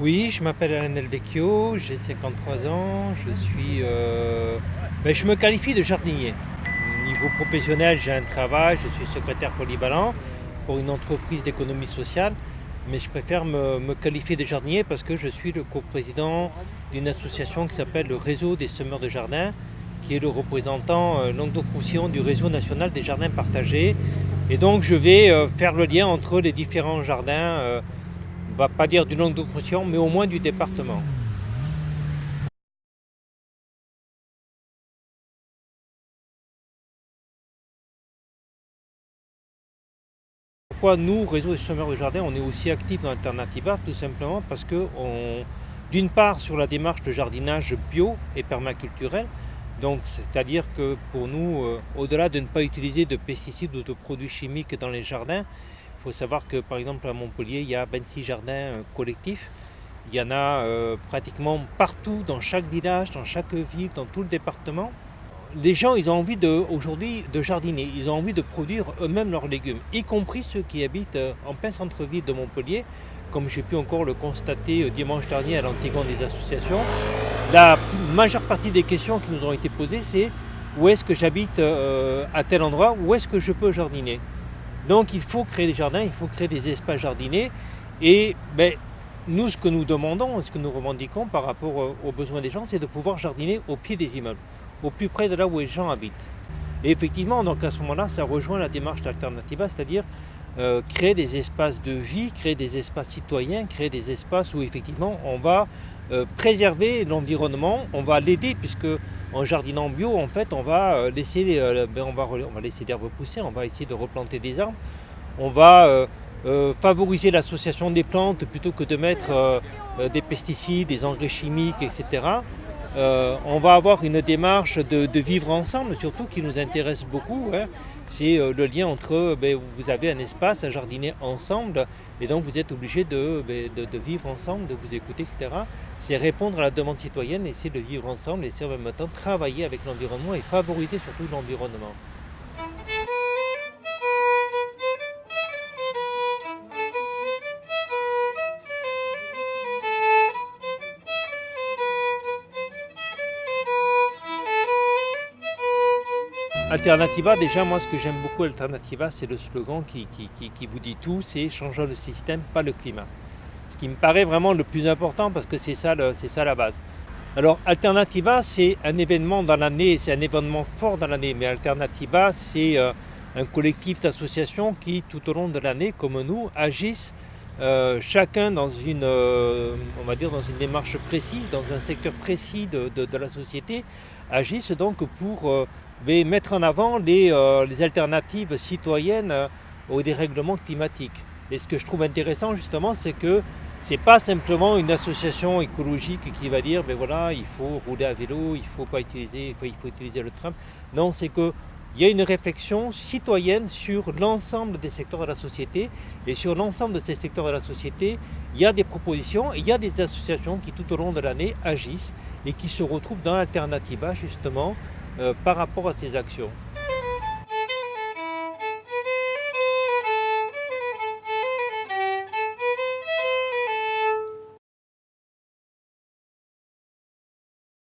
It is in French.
Oui, je m'appelle Alain Elvecchio, j'ai 53 ans, je suis, euh, ben, je me qualifie de jardinier. Au niveau professionnel, j'ai un travail, je suis secrétaire polyvalent pour une entreprise d'économie sociale, mais je préfère me, qualifier de jardinier parce que je suis le coprésident d'une association qui s'appelle le Réseau des semeurs de jardins, qui est le représentant euh, languedoc du Réseau national des jardins partagés. Et donc je vais euh, faire le lien entre les différents jardins euh, on va pas dire du Languedoc-Roussillon, mais au moins du département. Pourquoi nous, Réseau des semeurs de jardin, on est aussi actifs dans Alternativa Tout simplement parce que, d'une part, sur la démarche de jardinage bio et permaculturel, donc c'est-à-dire que pour nous, euh, au-delà de ne pas utiliser de pesticides ou de produits chimiques dans les jardins, faut savoir que par exemple à Montpellier, il y a 26 jardins euh, collectifs. Il y en a euh, pratiquement partout, dans chaque village, dans chaque ville, dans tout le département. Les gens, ils ont envie aujourd'hui de jardiner, ils ont envie de produire eux-mêmes leurs légumes, y compris ceux qui habitent euh, en plein centre-ville de Montpellier, comme j'ai pu encore le constater dimanche dernier à l'Antigon des associations. La majeure partie des questions qui nous ont été posées, c'est où est-ce que j'habite à tel endroit, où est-ce que je peux jardiner? Donc il faut créer des jardins, il faut créer des espaces jardinés. Et ben, nous, ce que nous demandons, ce que nous revendiquons par rapport euh, aux besoins des gens, c'est de pouvoir jardiner au pied des immeubles, au plus près de là où les gens habitent. Et effectivement, donc à ce moment-là, ça rejoint la démarche d'Alternativa, c'est-à-dire euh, créer des espaces de vie, créer des espaces citoyens, créer des espaces où effectivement on va euh, préserver l'environnement, on va l'aider puisque en jardinant bio, en fait, on va euh, laisser, euh, ben, on va, on va laisser l'herbe pousser, on va essayer de replanter des arbres, on va favoriser l'association des plantes plutôt que de mettre des pesticides, des engrais chimiques, etc. on va avoir une démarche de, vivre ensemble, surtout qui nous intéresse beaucoup. Hein c'est euh, le lien entre, ben, vous avez un espace à jardiner ensemble et donc vous êtes obligé ben, de, vivre ensemble, de vous écouter, etc. C'est répondre à la demande citoyenne, essayer de vivre ensemble et c'est en même temps travailler avec l'environnement et favoriser surtout l'environnement. Alternativa, déjà moi ce que j'aime beaucoup Alternativa, c'est le slogan qui, vous dit tout, c'est changer le système, pas le climat. Ce qui me paraît vraiment le plus important parce que c'est ça, ça la base. Alors Alternativa, c'est un événement dans l'année, c'est un événement fort dans l'année, mais Alternativa, c'est euh, un collectif d'associations qui, tout au long de l'année, comme nous, agissent euh, chacun dans une, euh, on va dire dans une démarche précise, dans un secteur précis de, la société, agissent donc pour mettre en avant les, euh, alternatives citoyennes euh, au dérèglement climatique. Et ce que je trouve intéressant justement, c'est que ce n'est pas simplement une association écologique qui va dire ben voilà, il faut rouler à vélo, il ne faut pas utiliser, il faut, utiliser le tram. Non, c'est que il y a une réflexion citoyenne sur l'ensemble des secteurs de la société. Et sur l'ensemble de ces secteurs de la société, il y a des propositions, il y a des associations qui tout au long de l'année agissent et qui se retrouvent dans l'alternativa justement euh, par rapport à ces actions.